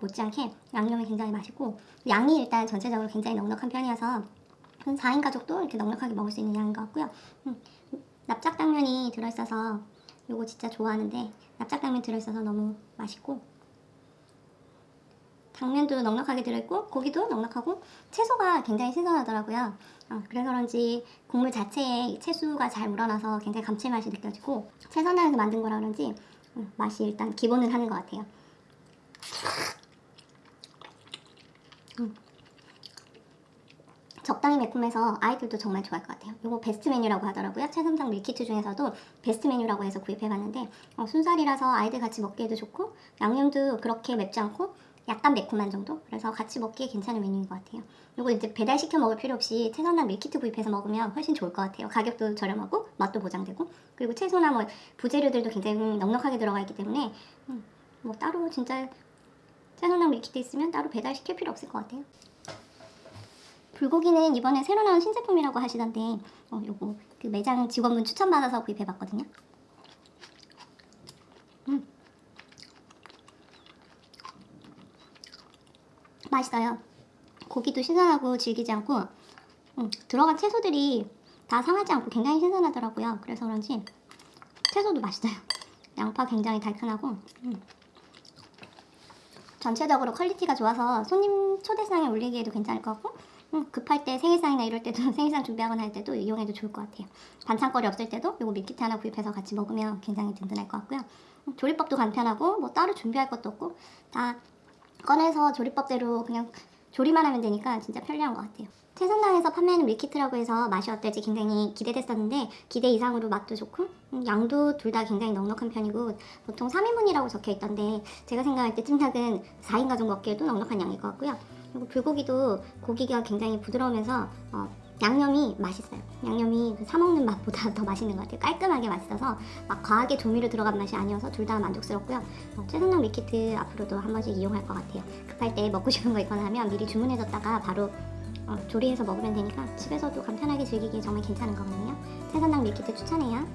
못지않게 양념이 굉장히 맛있고 양이 일단 전체적으로 굉장히 넉넉한 편이어서 한 4인 가족도 이렇게 넉넉하게 먹을 수 있는 양인 것 같고요. 음, 납작당면이 들어있어서 요거 진짜 좋아하는데 납작당면 들어있어서 너무 맛있고 당면도 넉넉하게 들어있고 고기도 넉넉하고 채소가 굉장히 신선하더라고요. 어, 그래서 그런지 국물 자체에 채소가 잘 우러나서 굉장히 감칠맛이 느껴지고 채선당에서 만든 거라 그런지 음, 맛이 일단 기본은 하는 것 같아요. 음. 적당히 매콤해서 아이들도 정말 좋아할 것 같아요. 이거 베스트 메뉴라고 하더라고요. 채선당 meal kit 중에서도 베스트 메뉴라고 해서 구입해봤는데 어, 순살이라서 아이들 같이 먹기에도 좋고 양념도 그렇게 맵지 않고 약간 매콤한 정도? 그래서 같이 먹기에 괜찮은 메뉴인 것 같아요. 이거 이제 배달시켜 먹을 필요 없이 채선당 meal kit 구입해서 먹으면 훨씬 좋을 것 같아요. 가격도 저렴하고 맛도 보장되고 그리고 채소나 뭐 부재료들도 굉장히 넉넉하게 들어가 있기 때문에 음, 뭐 따로 진짜 채선당 밀키트 있으면 따로 배달시킬 필요 없을 것 같아요. 불고기는 이번에 새로 나온 신제품이라고 하시던데 어, 요거 그 매장 직원분 추천받아서 구입해봤거든요. 음. 맛있어요. 고기도 신선하고 질기지 않고 음, 들어간 채소들이 다 상하지 않고 굉장히 신선하더라고요. 그래서 그런지 채소도 맛있어요. 양파 굉장히 달큰하고 음. 전체적으로 quality가 좋아서 손님 초대상에 올리기에도 괜찮을 것 같고 음, 급할 때 생일상이나 이럴 때도 생일상 준비하거나 할 때도 이용해도 좋을 것 같아요. 반찬거리 없을 때도 이거 meal kit 하나 구입해서 같이 먹으면 굉장히 든든할 것 같고요. 음, 조리법도 간편하고 뭐 따로 준비할 것도 없고 다 꺼내서 조리법대로 그냥 조리만 하면 되니까 진짜 편리한 것 같아요. 채선당에서 판매하는 밀키트라고 해서 맛이 어떨지 굉장히 기대됐었는데 기대 이상으로 맛도 좋고 음, 양도 둘 다 굉장히 넉넉한 편이고 보통 3인분이라고 적혀 있던데 제가 생각할 때 찜닭은 4인 가족 먹기에도 넉넉한 양일 것 같고요. 그리고 불고기도 고기가 굉장히 부드러우면서 어, 양념이 맛있어요. 양념이 그사 먹는 맛보다 더 맛있는 것 같아요. 깔끔하게 맛있어서 막 과하게 조미료 들어간 맛이 아니어서 둘 다 만족스럽고요. 어, 채선당 밀키트 앞으로도 한 번씩 이용할 것 같아요. 급할 때 먹고 싶은 거 있거나 하면 미리 주문해뒀다가 바로 어, 조리해서 먹으면 되니까 집에서도 간편하게 즐기기 정말 괜찮은 거거든요. 채선당 밀키트 추천해요.